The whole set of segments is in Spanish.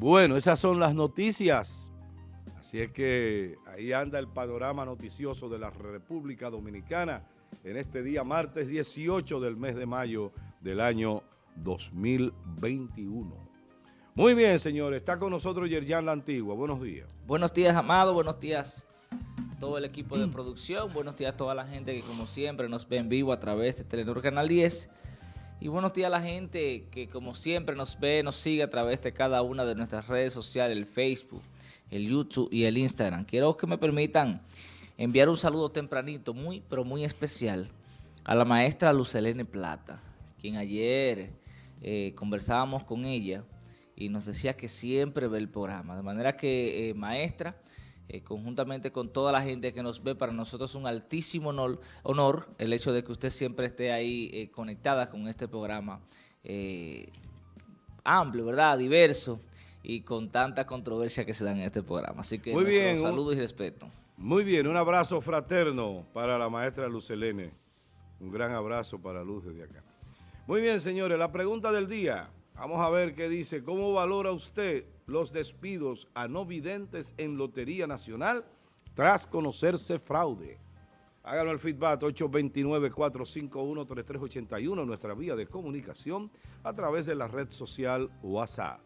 Bueno, esas son las noticias. Así es que ahí anda el panorama noticioso de la República Dominicana en este día martes 18 del mes de mayo del año 2021. Muy bien, señores. Está con nosotros Yerjan La Antigua. Buenos días. Buenos días, Amado. Buenos días todo el equipo de producción. Buenos días a toda la gente que como siempre nos ve en vivo a través de Telenor Canal 10. Y buenos días a la gente que como siempre nos ve, nos sigue a través de cada una de nuestras redes sociales, el Facebook, el YouTube y el Instagram. Quiero que me permitan enviar un saludo tempranito, muy pero muy especial, a la maestra Lucelene Plata, quien ayer eh, conversábamos con ella y nos decía que siempre ve el programa. De manera que, eh, maestra, eh, conjuntamente con toda la gente que nos ve, para nosotros es un altísimo honor, el hecho de que usted siempre esté ahí eh, conectada con este programa eh, amplio, ¿verdad? Diverso y con tanta controversia que se da en este programa. Así que Muy bien, saludos y respeto. Muy bien, un abrazo fraterno para la maestra Lucelene. Un gran abrazo para Luz desde acá. Muy bien, señores, la pregunta del día. Vamos a ver qué dice. ¿Cómo valora usted los despidos a no videntes en Lotería Nacional tras conocerse fraude. Háganos el feedback 829-451-3381, nuestra vía de comunicación a través de la red social WhatsApp.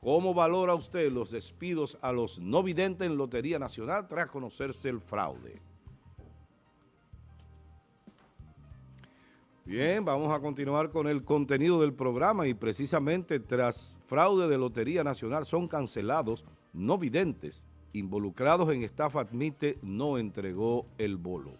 ¿Cómo valora usted los despidos a los no videntes en Lotería Nacional tras conocerse el fraude? Bien, vamos a continuar con el contenido del programa y precisamente tras fraude de Lotería Nacional son cancelados no videntes involucrados en estafa admite no entregó el bolo.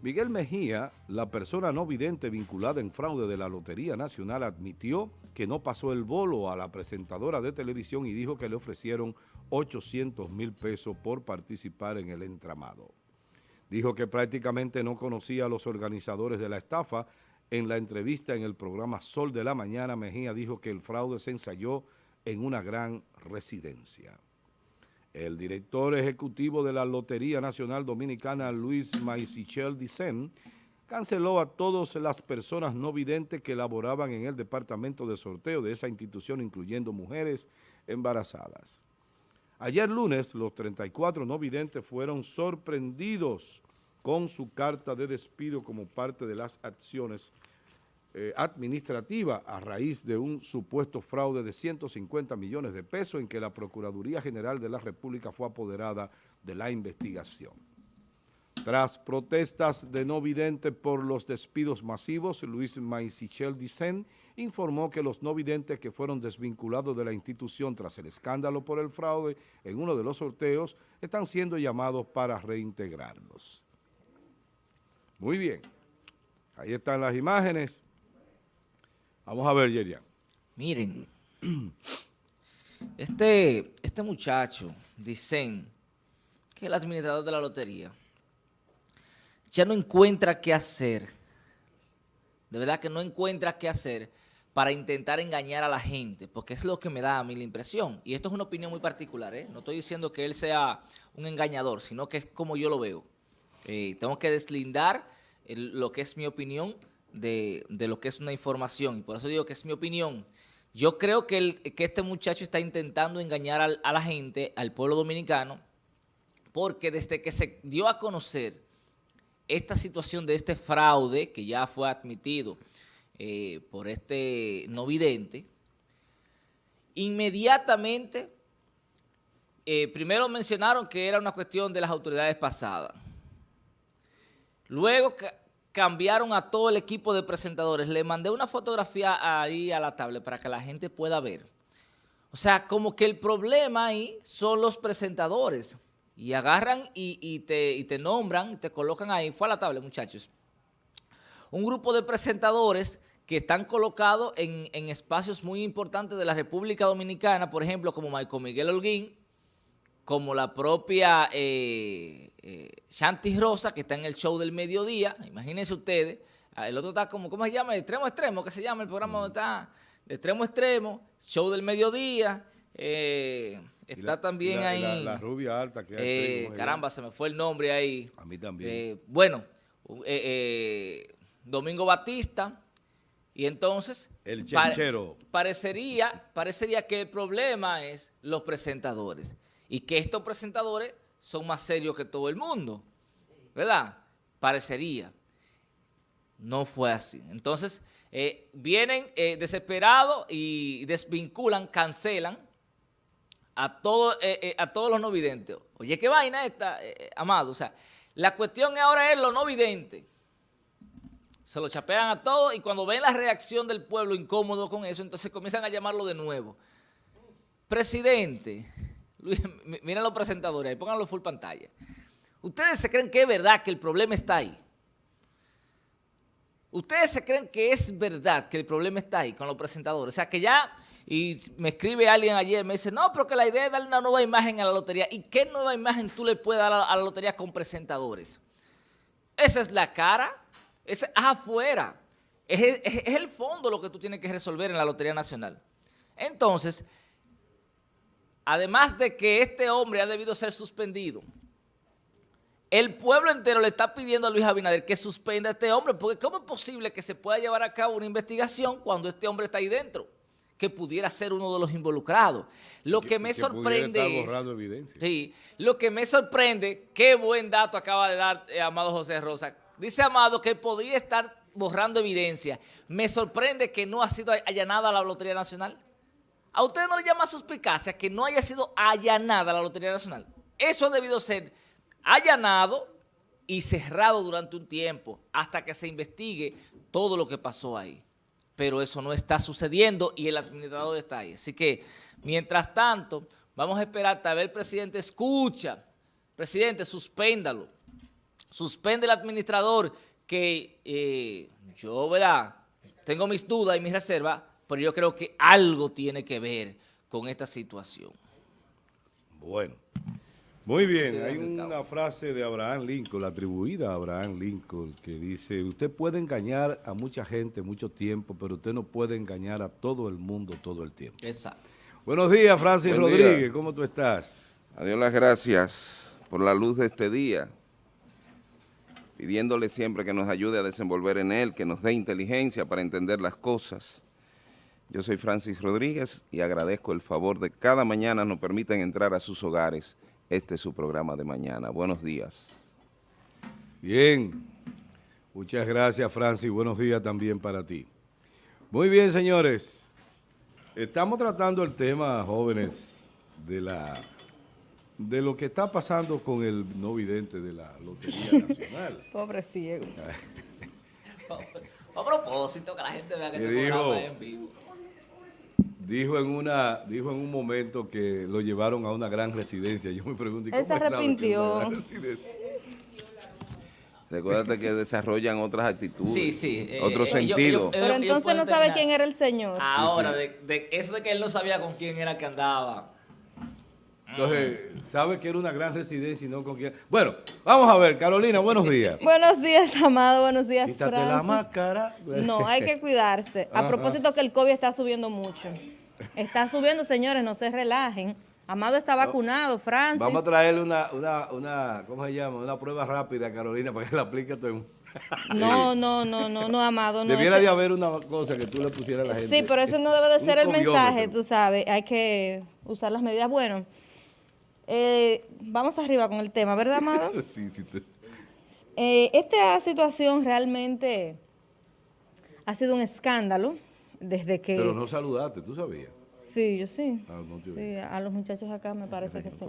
Miguel Mejía, la persona no vidente vinculada en fraude de la Lotería Nacional, admitió que no pasó el bolo a la presentadora de televisión y dijo que le ofrecieron 800 mil pesos por participar en el entramado. Dijo que prácticamente no conocía a los organizadores de la estafa. En la entrevista en el programa Sol de la Mañana, Mejía dijo que el fraude se ensayó en una gran residencia. El director ejecutivo de la Lotería Nacional Dominicana, Luis Maisichel Dicen, canceló a todas las personas no videntes que laboraban en el departamento de sorteo de esa institución, incluyendo mujeres embarazadas. Ayer lunes, los 34 no videntes fueron sorprendidos con su carta de despido como parte de las acciones eh, administrativas a raíz de un supuesto fraude de 150 millones de pesos en que la Procuraduría General de la República fue apoderada de la investigación. Tras protestas de no videntes por los despidos masivos, Luis Maisichel Dicen informó que los no videntes que fueron desvinculados de la institución tras el escándalo por el fraude en uno de los sorteos están siendo llamados para reintegrarlos. Muy bien, ahí están las imágenes. Vamos a ver, Yerian. Miren, este, este muchacho, Dicen, que es el administrador de la lotería, ya no encuentra qué hacer, de verdad que no encuentra qué hacer para intentar engañar a la gente, porque es lo que me da a mí la impresión. Y esto es una opinión muy particular, ¿eh? no estoy diciendo que él sea un engañador, sino que es como yo lo veo. Eh, tengo que deslindar lo que es mi opinión de, lo que es una información, y por eso digo que es mi opinión. Yo creo que, que este muchacho está intentando engañar a la gente, al pueblo dominicano, porque desde que se dio a conocer esta situación de este fraude que ya fue admitido eh, por este no vidente, inmediatamente, eh, primero mencionaron que era una cuestión de las autoridades pasadas. Luego cambiaron a todo el equipo de presentadores. Le mandé una fotografía ahí a la tablet para que la gente pueda ver. O sea, como que el problema ahí son los presentadores y agarran y, te, y te nombran, te colocan ahí, fue a la tabla muchachos, un grupo de presentadores que están colocados en, espacios muy importantes de la República Dominicana, por ejemplo, como Michael Miguel Holguín, como la propia eh, eh, Shanti Rosa, que está en el show del mediodía, imagínense ustedes, ah, el otro está como, ¿cómo se llama? Extremo Extremo, que se llama el programa donde está, de Extremo Extremo, show del mediodía, eh, Está también ahí... La, rubia alta que eh, Caramba, se me fue el nombre ahí. A mí también. Eh, bueno, eh, Domingo Batista, Y entonces, el parecería, parecería que el problema es los presentadores y que estos presentadores son más serios que todo el mundo, ¿verdad? Parecería. No fue así. Entonces, eh, vienen eh, desesperados y desvinculan, cancelan a, todo, eh, a todos los no videntes. Oye, qué vaina esta, Amado. O sea, la cuestión ahora es lo no vidente. Se lo chapean a todos y cuando ven la reacción del pueblo incómodo con eso, entonces comienzan a llamarlo de nuevo. Presidente, miren los presentadores ahí, pónganlo full pantalla. ¿Ustedes se creen que es verdad que el problema está ahí? ¿Ustedes se creen que es verdad que el problema está ahí con los presentadores? O sea, que ya, y me escribe alguien ayer, me dice, no, pero que la idea es darle una nueva imagen a la lotería. ¿Y qué nueva imagen tú le puedes dar a la, lotería con presentadores? Esa es la cara, es afuera. Es, es el fondo lo que tú tienes que resolver en la Lotería Nacional. Entonces, además de que este hombre ha debido ser suspendido, el pueblo entero le está pidiendo a Luis Abinader que suspenda a este hombre, porque ¿cómo es posible que se pueda llevar a cabo una investigación cuando este hombre está ahí dentro? Que pudiera ser uno de los involucrados. Lo que, me sorprende es... Sí, lo que me sorprende, qué buen dato acaba de dar eh, Amado José Rosa. Dice Amado que podría estar borrando evidencia. Me sorprende que no ha sido allanada la Lotería Nacional. ¿A usted no le llama suspicacia que no haya sido allanada la Lotería Nacional? Eso ha debido ser allanado y cerrado durante un tiempo hasta que se investigue todo lo que pasó ahí. Pero eso no está sucediendo y el administrador está ahí. Así que, mientras tanto, vamos a esperar hasta ver el presidente escucha. Presidente, suspéndalo. Suspende el administrador que eh, yo, ¿verdad? Tengo mis dudas y mis reservas, pero yo creo que algo tiene que ver con esta situación. Bueno. Muy bien, hay una frase de Abraham Lincoln, atribuida a Abraham Lincoln, que dice, usted puede engañar a mucha gente mucho tiempo, pero usted no puede engañar a todo el mundo todo el tiempo. Exacto. Buenos días, Francis Rodríguez, ¿cómo tú estás? Adiós las gracias por la luz de este día, pidiéndole siempre que nos ayude a desenvolver en él, que nos dé inteligencia para entender las cosas. Yo soy Francis Rodríguez y agradezco el favor de cada mañana nos permiten entrar a sus hogares este es su programa de mañana. Buenos días. Bien. Muchas gracias, Francis. Buenos días también para ti. Muy bien, señores. Estamos tratando el tema, jóvenes, de la de lo que está pasando con el no vidente de la Lotería Nacional. Pobre ciego. a propósito, que la gente vea que este programa en vivo dijo en una dijo en un momento que lo llevaron a una gran residencia. Yo me pregunto, ¿cómo Él se arrepintió. Recuérdate que desarrollan otras actitudes, sí, sí, eh, otro eh, sentido. Pero entonces no sabe quién era el señor. Ahora, De, eso de que él no sabía con quién era que andaba. Entonces, sabe que era una gran residencia y no con quién. Bueno, vamos a ver, Carolina, buenos días. buenos días, Amado, buenos días, Quítate la máscara. No, hay que cuidarse. A propósito que el COVID está subiendo mucho. Está subiendo, señores, no se relajen. Amado está vacunado, Francis. Vamos a traerle una, una, una, ¿cómo se llama? Una prueba rápida a Carolina para que la aplique a todo el mundo. No, no, no, no, no, Amado. No, Debiera de haber una cosa que tú le pusieras a la gente. Sí, pero eso no debe de ser el mensaje, tú sabes. Hay que usar las medidas. Bueno, eh, vamos arriba con el tema, ¿verdad, Amado? sí, sí. Eh, esta situación realmente ha sido un escándalo desde que... Pero no saludaste, ¿tú sabías? Sí, yo sí. Ah, sí, a los muchachos acá me parece que sí.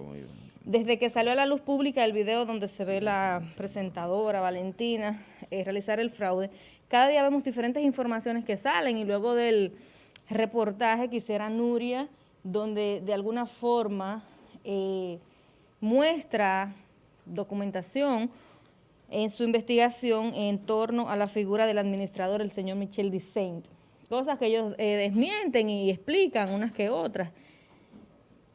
Desde que salió a la luz pública el video donde se ve la presentadora Valentina eh, realizar el fraude, cada día vemos diferentes informaciones que salen y luego del reportaje que hiciera Nuria, donde de alguna forma eh, muestra documentación en su investigación en torno a la figura del administrador, el señor Michel Dicent cosas que ellos eh, desmienten y explican unas que otras.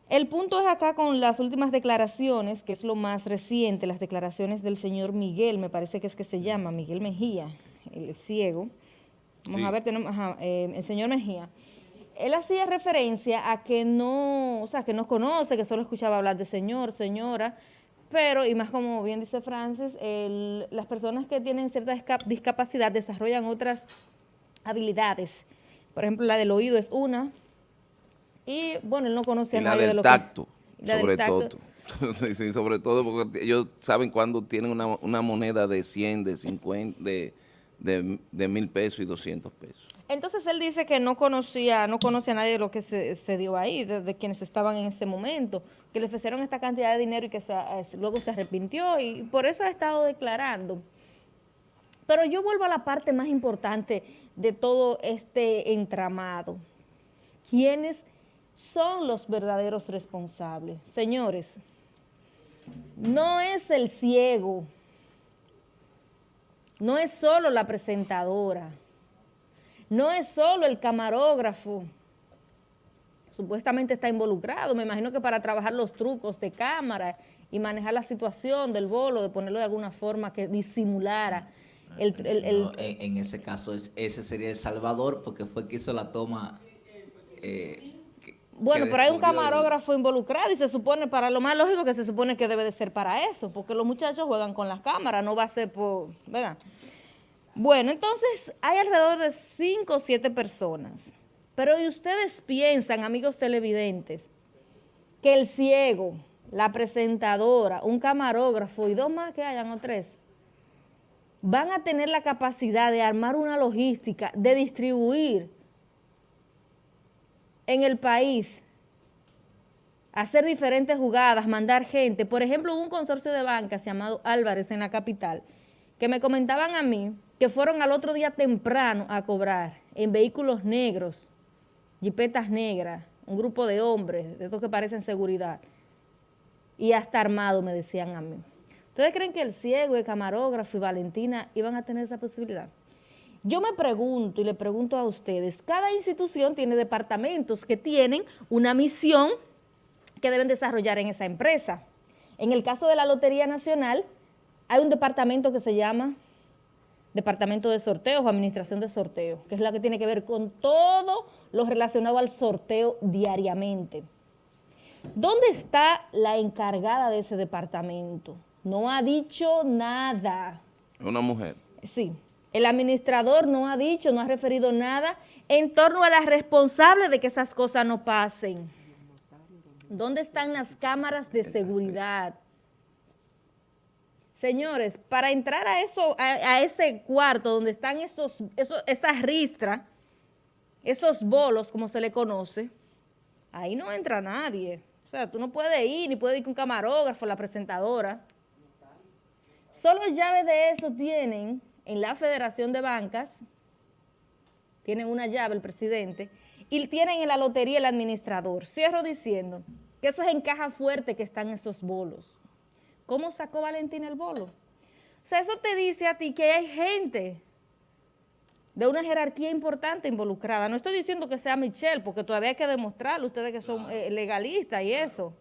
El punto es acá con las últimas declaraciones, que es lo más reciente, las declaraciones del señor Miguel, me parece que es que se llama, Miguel Mejía, el ciego. Vamos a ver, tenemos, eh, el señor Mejía. Él hacía referencia a que no, o sea, que no conoce, que solo escuchaba hablar de señor, señora, pero, y más como bien dice Francis, las personas que tienen cierta discapacidad desarrollan otras habilidades. Por ejemplo, la del oído es una. Y bueno, él no conoce a nadie del de lo tacto, sobre todo. sí, sobre todo porque ellos saben cuando tienen una, una moneda de 100, de 50, de, de, mil pesos y 200 pesos. Entonces él dice que no conocía, no conocía a nadie de lo que se, dio ahí, de, quienes estaban en ese momento, que le ofrecieron esta cantidad de dinero y que luego se arrepintió y por eso ha estado declarando. Pero yo vuelvo a la parte más importante de todo este entramado. ¿Quiénes son los verdaderos responsables? Señores, no es el ciego, no es solo la presentadora, no es solo el camarógrafo, supuestamente está involucrado, me imagino que para trabajar los trucos de cámara y manejar la situación del bolo, de ponerlo de alguna forma que disimulara en, ese caso, ese sería El Salvador, porque fue que hizo la toma. Eh, bueno, pero hay un camarógrafo involucrado y se supone, para lo más lógico, que se supone que debe de ser para eso, porque los muchachos juegan con las cámaras, no va a ser por, ¿verdad? Bueno, entonces hay alrededor de cinco o siete personas, pero ¿y ustedes piensan, amigos televidentes, que el ciego, la presentadora, un camarógrafo y dos más que hayan o tres, van a tener la capacidad de armar una logística, de distribuir en el país, hacer diferentes jugadas, mandar gente. Por ejemplo, hubo un consorcio de bancas llamado Álvarez en la capital, que me comentaban a mí que fueron al otro día temprano a cobrar en vehículos negros, jipetas negras, un grupo de hombres, de estos que parecen seguridad, y hasta armado, me decían a mí. ¿Ustedes creen que el ciego, el camarógrafo y Valentina iban a tener esa posibilidad? Yo me pregunto y le pregunto a ustedes, cada institución tiene departamentos que tienen una misión que deben desarrollar en esa empresa. En el caso de la Lotería Nacional, hay un departamento que se llama Departamento de Sorteos o Administración de Sorteos, que es la que tiene que ver con todo lo relacionado al sorteo diariamente. ¿Dónde está la encargada de ese departamento? no ha dicho nada. Una mujer. Sí. El administrador no ha dicho, no ha referido nada en torno a la responsable de que esas cosas no pasen. ¿Dónde están las cámaras de seguridad? Señores, para entrar a eso, a, ese cuarto donde están esos, esas ristras, esos bolos, como se le conoce, ahí no entra nadie. O sea, tú no puedes ir, ni puedes ir con camarógrafo, la presentadora. Solo llaves de eso tienen en la Federación de Bancas, tienen una llave el presidente, y tienen en la lotería el administrador. Cierro diciendo que eso es en caja fuerte que están esos bolos. ¿Cómo sacó Valentín el bolo? O sea, eso te dice a ti que hay gente de una jerarquía importante involucrada. No estoy diciendo que sea Michelle, porque todavía hay que demostrarlo, ustedes que son eh, legalistas y eso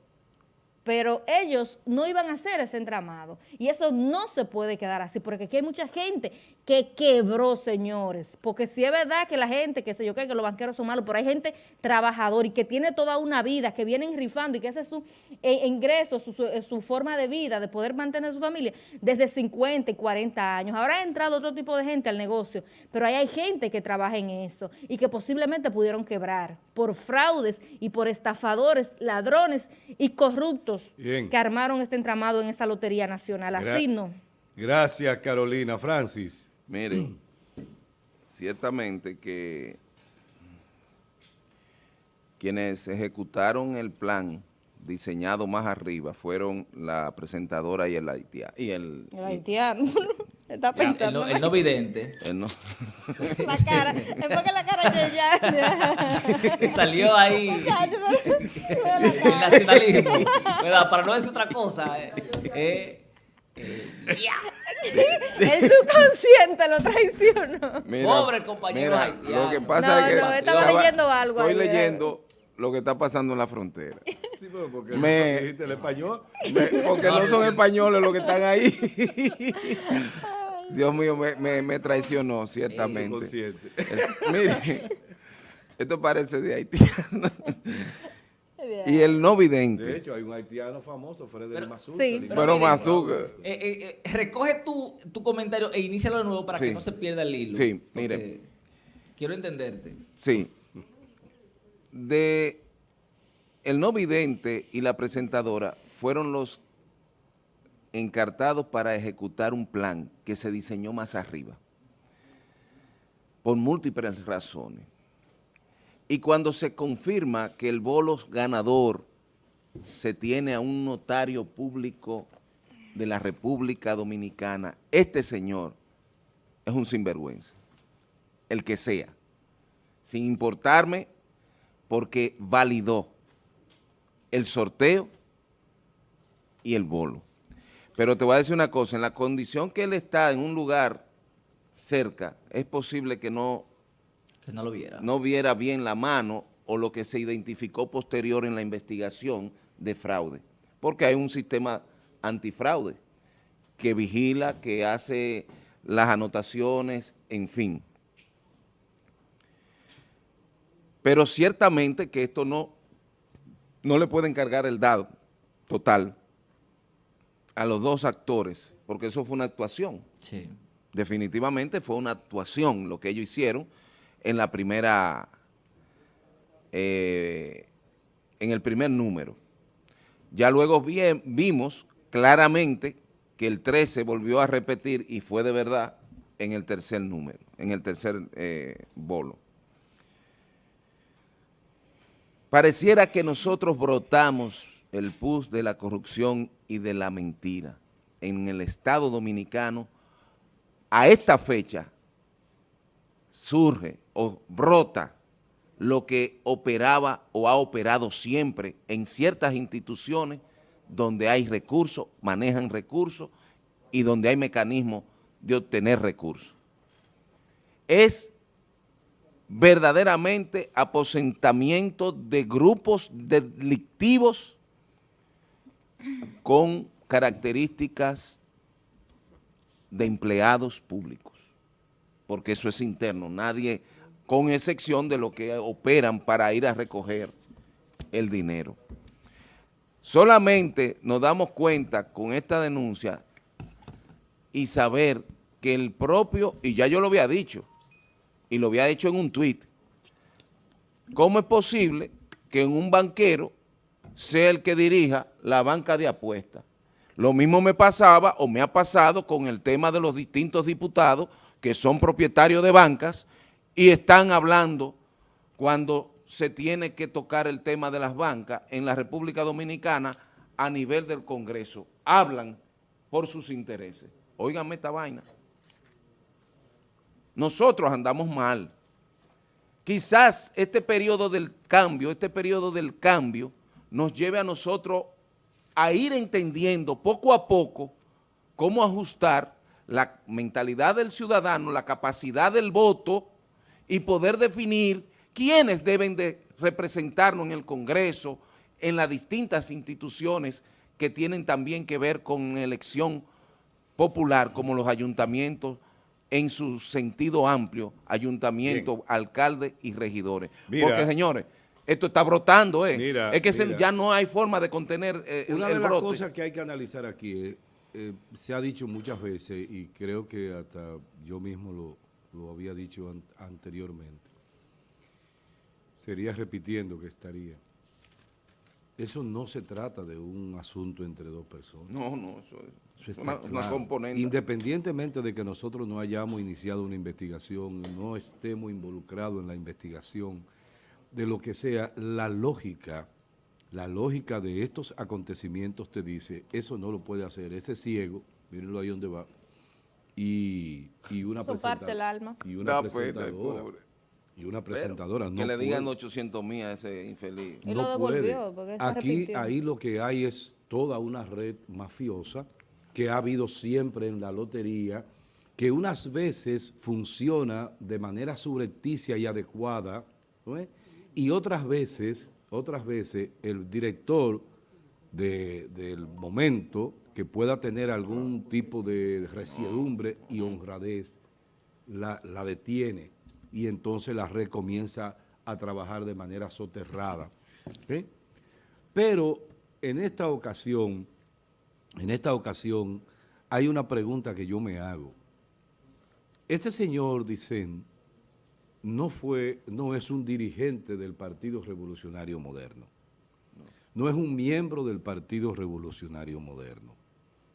pero ellos no iban a hacer ese entramado. Y eso no se puede quedar así, porque aquí hay mucha gente que quebró, señores. Porque si es verdad que la gente, que sé yo qué, que los banqueros son malos, pero hay gente trabajadora y que tiene toda una vida, que vienen rifando y que ese es su eh, ingreso, su, su, forma de vida, de poder mantener su familia desde 50 y 40 años. Ahora ha entrado otro tipo de gente al negocio, pero ahí hay gente que trabaja en eso y que posiblemente pudieron quebrar por fraudes y por estafadores, ladrones y corruptos que armaron este entramado en esa Lotería Nacional. Así no. Gracias, Carolina. Francis. Miren, ciertamente que quienes ejecutaron el plan diseñado más arriba fueron la presentadora y el haitiano. Y el, el haitiano. Está pensando. el, no, vidente. El no. La cara. Enfoca la cara de ya. Salió ahí. el nacionalismo. Para no decir otra cosa. Eh, eh, eh el subconsciente lo traicionó. Pobre compañero haitiano. Lo que pasa no, es que... No, estaba leyendo algo. Estoy leyendo lo que está pasando en la frontera. Sí, pero porque me, el español. porque no son españoles los que están ahí. Dios mío, me, me, traicionó, ciertamente. mire, esto parece de haitiano. y el no vidente. De hecho, hay un haitiano famoso, Frederick Mazuca. Sí, pero, Mazuca. Eh, eh, eh, recoge tu, tu, comentario e inícialo de nuevo para que no se pierda el hilo. Sí, mire. Quiero entenderte. Sí. De el no vidente y la presentadora fueron los encartados para ejecutar un plan que se diseñó más arriba, por múltiples razones. Y cuando se confirma que el bolo ganador se tiene a un notario público de la República Dominicana, este señor es un sinvergüenza, el que sea, sin importarme porque validó el sorteo y el bolo. Pero te voy a decir una cosa, en la condición que él está en un lugar cerca, es posible que no, no lo viera. No viera bien la mano o lo que se identificó posterior en la investigación de fraude, porque hay un sistema antifraude que vigila, que hace las anotaciones, en fin. Pero ciertamente que esto no, no le puede encargar el dado total a los dos actores, porque eso fue una actuación. Sí. Definitivamente fue una actuación lo que ellos hicieron en la primera, eh, en el primer número. Ya luego vimos claramente que el 13 volvió a repetir y fue de verdad en el tercer número, en el tercer eh, bolo. Pareciera que nosotros brotamos el pus de la corrupción y de la mentira en el Estado Dominicano. A esta fecha surge o brota lo que operaba o ha operado siempre en ciertas instituciones donde hay recursos, manejan recursos y donde hay mecanismos de obtener recursos. Es verdaderamente aposentamiento de grupos delictivos con características de empleados públicos, porque eso es interno, nadie con excepción de lo que operan para ir a recoger el dinero. Solamente nos damos cuenta con esta denuncia y saber que el propio, y ya yo lo había dicho, y lo había hecho en un tuit, ¿cómo es posible que un banquero sea el que dirija la banca de apuestas? Lo mismo me pasaba o me ha pasado con el tema de los distintos diputados que son propietarios de bancas y están hablando cuando se tiene que tocar el tema de las bancas en la República Dominicana a nivel del Congreso. Hablan por sus intereses. Óiganme esta vaina. Nosotros andamos mal. Quizás este periodo del cambio, este periodo del cambio, nos lleve a nosotros a ir entendiendo poco a poco cómo ajustar la mentalidad del ciudadano, la capacidad del voto, y poder definir quiénes deben de representarnos en el Congreso, en las distintas instituciones que tienen también que ver con elección popular, como los ayuntamientos, en su sentido amplio, ayuntamientos, alcaldes y regidores. Porque, señores, esto está brotando, ¿eh? es que ya no hay forma de contener eh, Una de las cosas que hay que analizar aquí es, eh, se ha dicho muchas veces, y creo que hasta yo mismo lo, lo había dicho anteriormente. Sería repitiendo que estaría. Eso no se trata de un asunto entre dos personas. No, no, eso es una, componente. Independientemente de que nosotros no hayamos iniciado una investigación, no estemos involucrados en la investigación, de lo que sea, la lógica, la lógica de estos acontecimientos te dice, eso no lo puede hacer, ese ciego, mírenlo ahí donde va, y, y una presentadora. alma. Y una presentadora. Y una presentadora. que le digan 800 mil a ese infeliz. no puede. Aquí, ahí lo que hay es toda una red mafiosa que ha habido siempre en la lotería, que unas veces funciona de manera subrepticia y adecuada, y otras veces, otras veces el director del momento que pueda tener algún tipo de resiedumbre y honradez, la, detiene y entonces la red comienza a trabajar de manera soterrada. Pero en esta ocasión, en esta ocasión, hay una pregunta que yo me hago. Este señor, dicen, no fue, no es un dirigente del Partido Revolucionario Moderno. No es un miembro del Partido Revolucionario Moderno.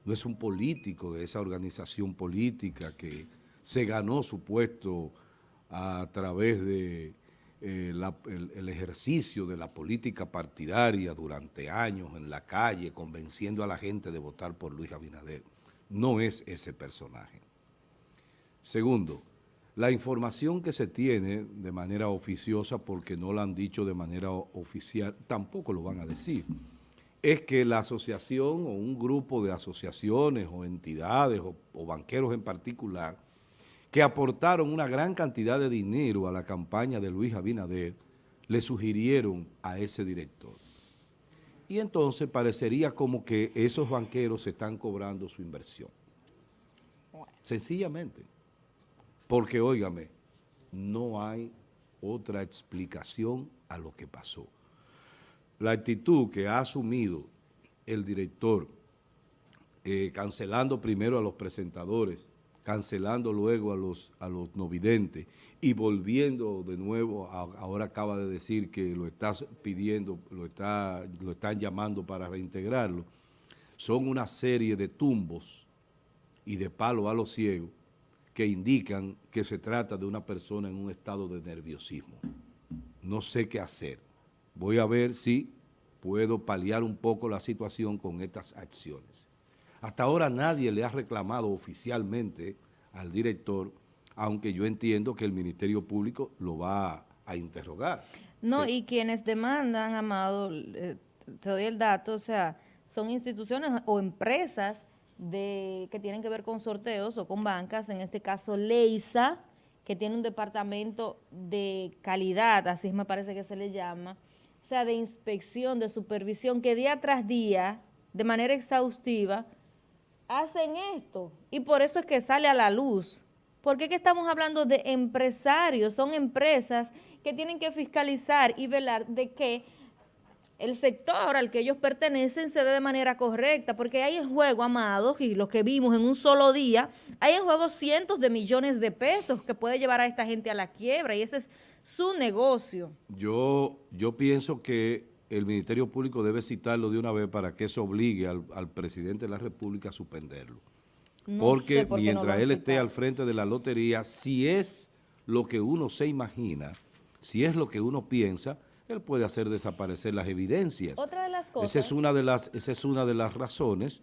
No es un político de esa organización política que se ganó su puesto a través de eh, el, ejercicio de la política partidaria durante años en la calle, convenciendo a la gente de votar por Luis Abinader. No es ese personaje. Segundo, la información que se tiene de manera oficiosa, porque no la han dicho de manera oficial, tampoco lo van a decir, es que la asociación o un grupo de asociaciones o entidades o banqueros en particular que aportaron una gran cantidad de dinero a la campaña de Luis Abinader, le sugirieron a ese director. Y entonces parecería como que esos banqueros están cobrando su inversión. Sencillamente. Porque, óigame, no hay otra explicación a lo que pasó. La actitud que ha asumido el director, eh, cancelando primero a los presentadores, cancelando luego a los, a los no videntes y volviendo de nuevo, ahora acaba de decir que lo está pidiendo, lo, está, lo están llamando para reintegrarlo, son una serie de tumbos y de palo a los ciegos que indican que se trata de una persona en un estado de nerviosismo. No sé qué hacer. Voy a ver si puedo paliar un poco la situación con estas acciones. Hasta ahora nadie le ha reclamado oficialmente al director, aunque yo entiendo que el Ministerio Público lo va a interrogar. No, y quienes demandan, Amado, te doy el dato, o sea, son instituciones o empresas de, que tienen que ver con sorteos o con bancas, en este caso Leisa, que tiene un departamento de calidad, así me parece que se le llama, o sea, de inspección, de supervisión, que día tras día, de manera exhaustiva, hacen esto y por eso es que sale a la luz. Porque que estamos hablando de empresarios, son empresas que tienen que fiscalizar y velar de que el sector al que ellos pertenecen se dé de manera correcta, porque hay en juego, amados, y los que vimos en un solo día, hay en juego cientos de millones de pesos que puede llevar a esta gente a la quiebra y ese es su negocio. Yo, yo pienso que el Ministerio Público debe citarlo de una vez para que eso obligue al, presidente de la República a suspenderlo. Porque mientras él esté al frente de la lotería, si es lo que uno se imagina, si es lo que uno piensa, él puede hacer desaparecer las evidencias. Otra de las cosas. Esa es una de las, esa es una de las razones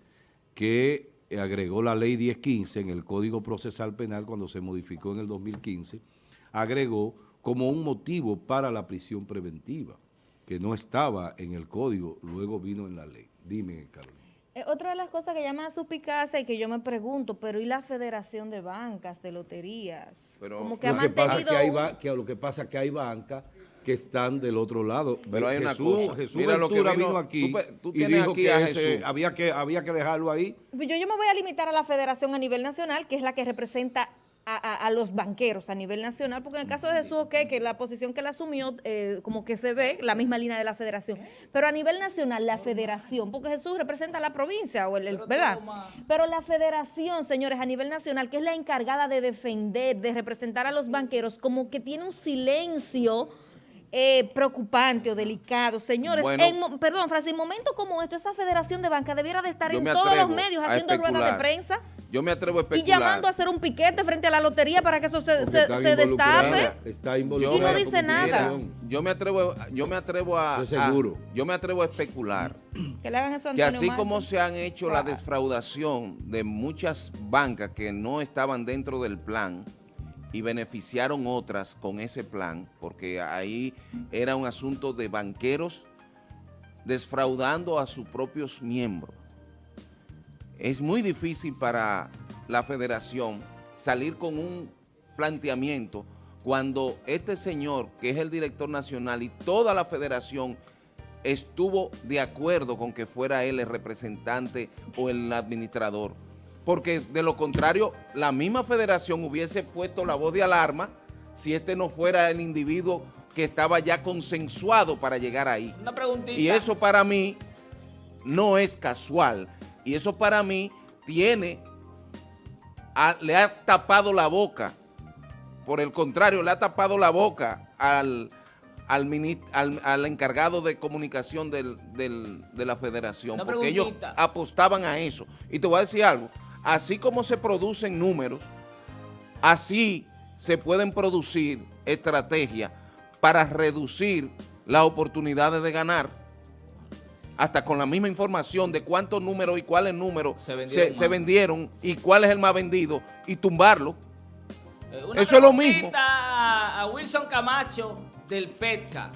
que agregó la ley 1015 en el Código Procesal Penal cuando se modificó en el 2015, agregó como un motivo para la prisión preventiva que no estaba en el código, luego vino en la ley. Dime, Carolina. Eh, otra de las cosas que llama a su picaza y que yo me pregunto, pero ¿y la Federación de Bancas, de Loterías? Pero Como que ha mantenido... Pasa que, lo que pasa es que hay bancas que están del otro lado. Pero hay Jesús, una cosa. Jesús Mira lo que vino, aquí y dijo que había, que había que dejarlo ahí. Yo, yo me voy a limitar a la federación a nivel nacional, que es la que representa a, los banqueros a nivel nacional, porque en el caso de Jesús, ok, que la posición que él asumió, eh, como que se ve la misma línea de la federación, pero a nivel nacional, la federación, porque Jesús representa a la provincia, o el, ¿verdad? Pero la federación, señores, a nivel nacional, que es la encargada de defender, de representar a los banqueros, como que tiene un silencio eh, preocupante o delicado. Señores, perdón, Francis, en momentos como esto, esa federación de banca debiera de estar en todos los medios haciendo ruedas de prensa. Yo me atrevo a especular. Y llamando a hacer un piquete frente a la lotería para que eso se, destape. Está y no dice nada. Yo me atrevo, yo me atrevo a, seguro. yo me atrevo a especular que, le hagan eso que así como se han hecho la defraudación de muchas bancas que no estaban dentro del plan, y beneficiaron otras con ese plan, porque ahí era un asunto de banqueros desfraudando a sus propios miembros. Es muy difícil para la federación salir con un planteamiento cuando este señor, que es el director nacional y toda la federación estuvo de acuerdo con que fuera él el representante o el administrador porque de lo contrario, la misma federación hubiese puesto la voz de alarma si este no fuera el individuo que estaba ya consensuado para llegar ahí. Una preguntita. Y eso para mí no es casual. Y eso para mí tiene, le ha tapado la boca Por el contrario, le ha tapado la boca al, al, encargado de comunicación del, de la federación, porque ellos apostaban a eso. Y te voy a decir algo, así como se producen números, así se pueden producir estrategias para reducir las oportunidades de ganar hasta con la misma información de cuántos números y cuáles números se vendieron, y cuál es el más vendido y tumbarlo. Eh, Eso es lo mismo. A Wilson Camacho del PETCA.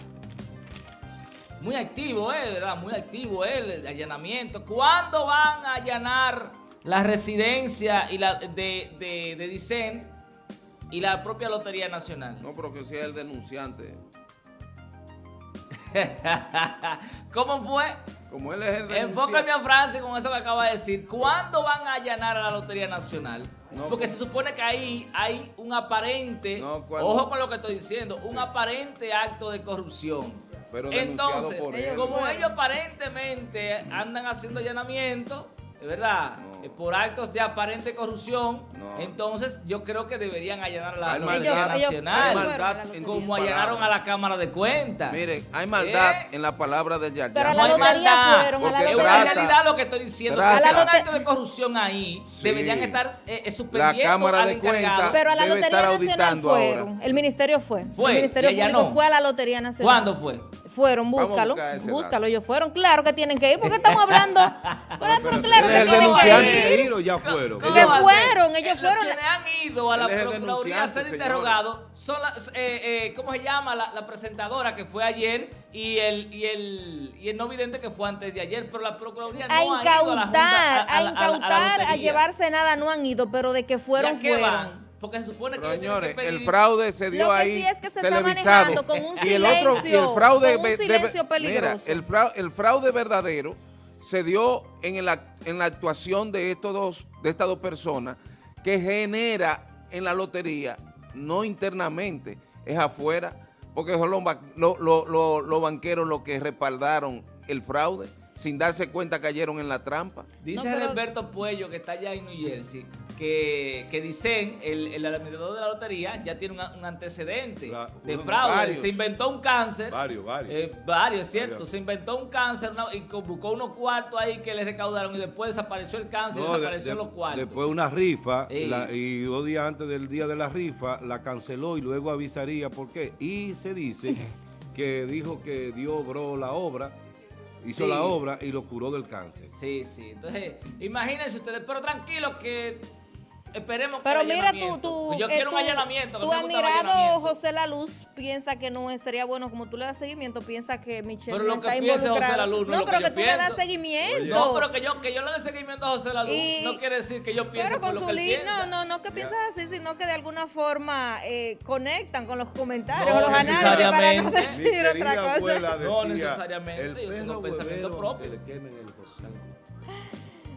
Muy activo él, eh, ¿verdad? Muy activo él, el allanamiento. ¿Cuándo van a allanar la residencia y la de, de, de Dicen y la propia Lotería Nacional? No, pero que sea el denunciante. ¿Cómo fue? Como él es el Enfócame a Francis con eso que acaba de decir. ¿Cuándo van a allanar a la Lotería Nacional? Porque se supone que ahí hay un aparente, ojo con lo que estoy diciendo, un aparente acto de corrupción. Pero Entonces, por como ellos aparentemente andan haciendo allanamiento, ¿verdad? Eh, por actos de aparente corrupción, entonces yo creo que deberían allanar la Lotería Nacional, como allanaron a la Cámara de Cuentas. Miren, hay maldad ¿Eh? en la palabra de Yar Pero no hay maldad, es una realidad lo que estoy diciendo. Si hay un acto de corrupción ahí, deberían estar eh, suspendiendo la Cámara de Cuentas Pero a la Lotería Nacional fueron, el Ministerio fue. fue. El Ministerio Público fue a la Lotería Nacional. ¿Cuándo fue? Fueron, búscalo, búscalo, ellos fueron. Claro que tienen que ir, porque estamos hablando. pero, claro que tienen que ir. ya fueron? Ellos fueron, ellos fueron. Quienes han ido a la Procuraduría a ser interrogados son las, eh, eh, ¿cómo se llama? La, presentadora que fue ayer y el, y el, y el no vidente que fue antes de ayer, pero la Procuraduría no a incautar, ha ido a la Junta, a, incautar, a, llevarse nada no han ido, pero de que fueron, fueron. Porque se supone que señores, el fraude se dio ahí sí es que se televisado. Con un y el otro y el fraude con un silencio peligroso. Mira, el fraude, el fraude verdadero se dio en, en la actuación de estos dos de estas dos personas que genera en la lotería no internamente, es afuera, porque son los, los banqueros los que respaldaron el fraude sin darse cuenta cayeron en la trampa. Dice Alberto Puello, que está allá en New Jersey, que, que dicen, el, el administrador de la lotería ya tiene un, antecedente de fraude. Se inventó un cáncer. Varios, varios. Eh, varios, cierto. Se inventó un cáncer y buscó unos cuartos ahí que le recaudaron y después desapareció el cáncer y desapareció los cuartos. Después una rifa y dos días antes del día de la rifa la canceló y luego avisaría por qué. Y se dice que dijo que Dios obró la obra hizo la obra y lo curó del cáncer. Sí, sí. Entonces, imagínense ustedes, pero tranquilos que Esperemos que Pero mira, tú, tú, yo quiero un allanamiento. Tu admirado José La Luz piensa que no sería bueno, como tú le das seguimiento, piensa que Michelle pero no está involucrado. no, no pero que, tú le das seguimiento. No, pero que yo, que yo le dé seguimiento a José La Luz no quiere decir que yo piense Pero con su no, no, no que piensas así, sino que de alguna forma eh, conectan con los comentarios o los análisis para no decir otra cosa. no necesariamente, yo tengo pensamiento propio. Que le quemen el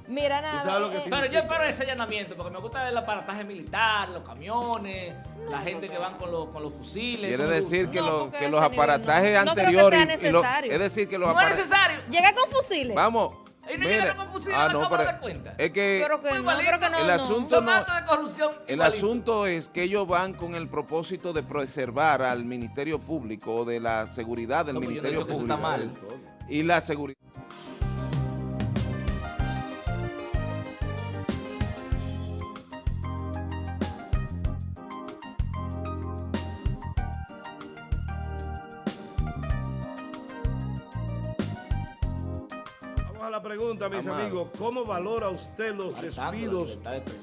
Mira nada. Eh, pero yo espero ese allanamiento porque me gusta el aparataje militar, los camiones, la gente que van con los, con los fusiles. Quiere decir que, que los aparatajes anteriores. es decir, que los No es necesario. Llega con fusiles. Vamos. Y no llega con fusiles ah, no, pero, de cuenta. Es que, pero que, no, que no, el asunto no, de corrupción el asunto es que ellos van con el propósito de preservar al Ministerio Público o de la seguridad del Ministerio Público. Eso está mal. Y la seguridad. Pregunta, mis amigos. ¿Cómo valora usted los despidos